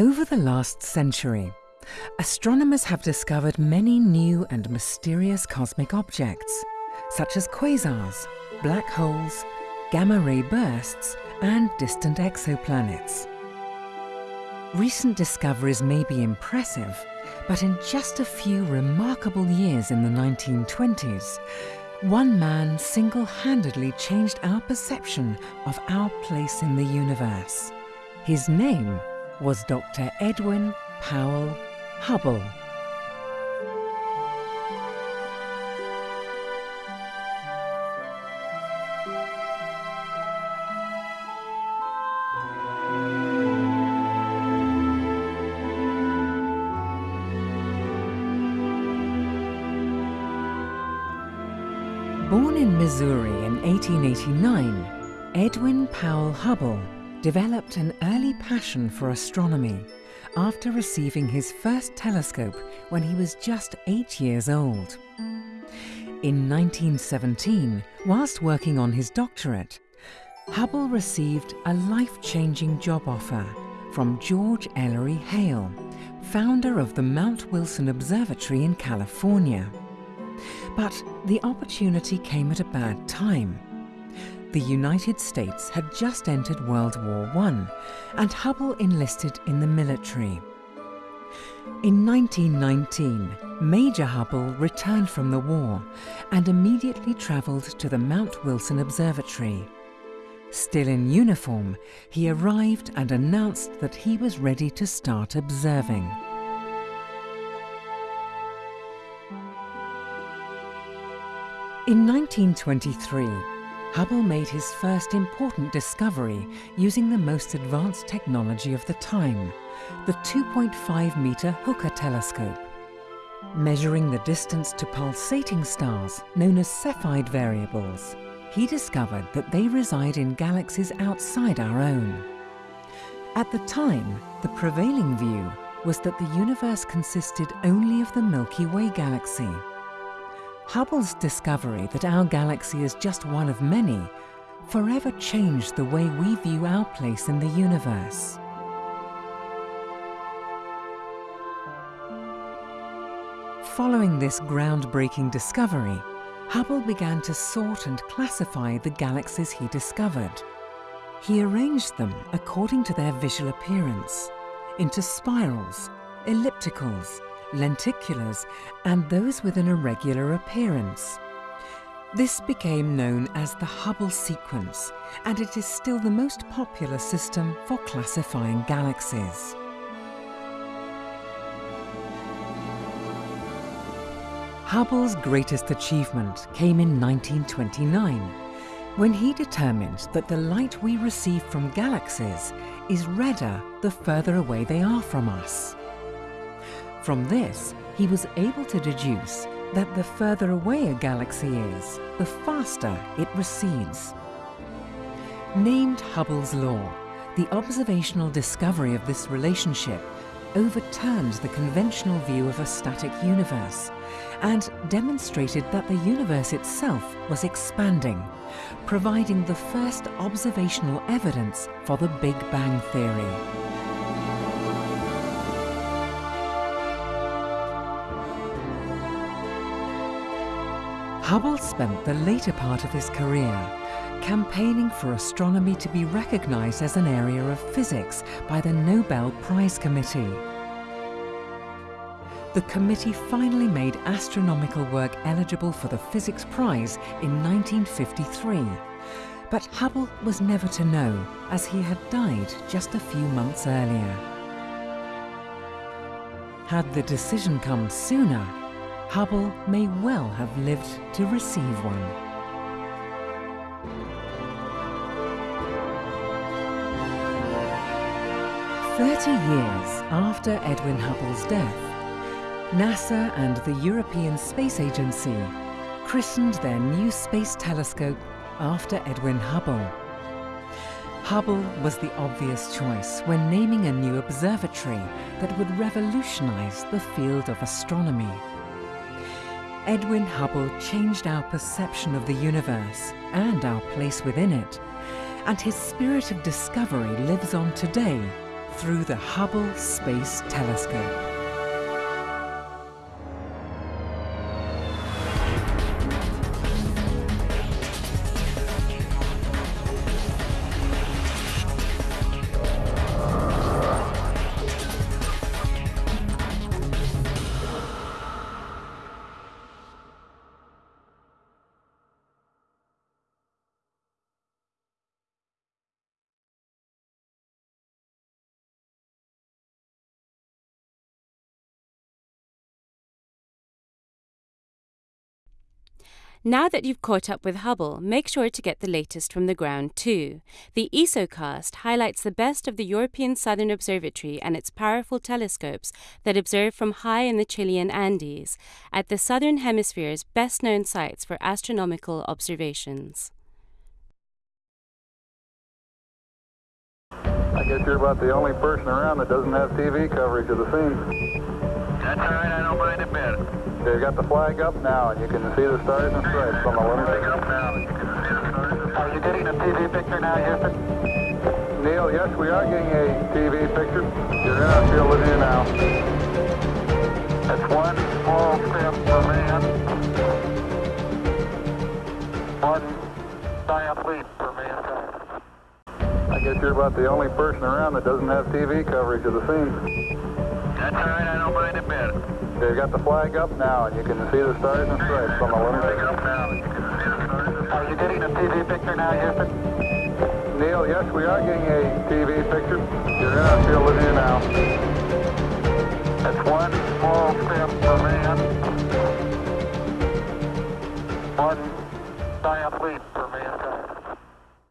Over the last century, astronomers have discovered many new and mysterious cosmic objects, such as quasars, black holes, gamma-ray bursts, and distant exoplanets. Recent discoveries may be impressive, but in just a few remarkable years in the 1920s, one man single-handedly changed our perception of our place in the universe. His name was Dr. Edwin Powell Hubble. Born in Missouri in 1889, Edwin Powell Hubble developed an early passion for astronomy after receiving his first telescope when he was just eight years old. In 1917, whilst working on his doctorate, Hubble received a life-changing job offer from George Ellery Hale, founder of the Mount Wilson Observatory in California. But the opportunity came at a bad time. The United States had just entered World War I, and Hubble enlisted in the military. In 1919, Major Hubble returned from the war and immediately travelled to the Mount Wilson Observatory. Still in uniform, he arrived and announced that he was ready to start observing. In 1923, Hubble made his first important discovery using the most advanced technology of the time, the 2.5 metre Hooker telescope. Measuring the distance to pulsating stars, known as Cepheid variables, he discovered that they reside in galaxies outside our own. At the time, the prevailing view was that the universe consisted only of the Milky Way galaxy, Hubble's discovery that our galaxy is just one of many forever changed the way we view our place in the universe. Following this groundbreaking discovery, Hubble began to sort and classify the galaxies he discovered. He arranged them according to their visual appearance, into spirals, ellipticals, lenticulars, and those with an irregular appearance. This became known as the Hubble sequence, and it is still the most popular system for classifying galaxies. Hubble's greatest achievement came in 1929, when he determined that the light we receive from galaxies is redder the further away they are from us. From this, he was able to deduce that the further away a galaxy is, the faster it recedes. Named Hubble's law, the observational discovery of this relationship overturned the conventional view of a static universe and demonstrated that the universe itself was expanding, providing the first observational evidence for the Big Bang Theory. Hubble spent the later part of his career campaigning for astronomy to be recognized as an area of physics by the Nobel Prize Committee. The committee finally made astronomical work eligible for the Physics Prize in 1953, but Hubble was never to know as he had died just a few months earlier. Had the decision come sooner, Hubble may well have lived to receive one. Thirty years after Edwin Hubble's death, NASA and the European Space Agency christened their new space telescope after Edwin Hubble. Hubble was the obvious choice when naming a new observatory that would revolutionize the field of astronomy. Edwin Hubble changed our perception of the universe and our place within it, and his spirit of discovery lives on today, through the Hubble Space Telescope. Now that you've caught up with Hubble, make sure to get the latest from the ground too. The ESOcast highlights the best of the European Southern Observatory and its powerful telescopes that observe from high in the Chilean Andes, at the Southern Hemisphere's best known sites for astronomical observations. I guess you're about the only person around that doesn't have TV coverage of the scene. That's all right, They've got the flag up now, and you can see the stars and stripes on the Flag up now, you can see the stars and Are you getting a TV picture now, Houston? Neil, yes, we are getting a TV picture. You're in our field of view now. That's one small step for man, one giant leap for mankind. I guess you're about the only person around that doesn't have TV coverage of the scene. That's all right, I don't mind a bit. They've got the flag up now, and you can see the stars and stripes on the lunar up now, you can see the stars and Are you getting a TV picture now, Houston? Neil, yes, we are getting a TV picture. You're in our field of view now. That's one small step for man, one giant leap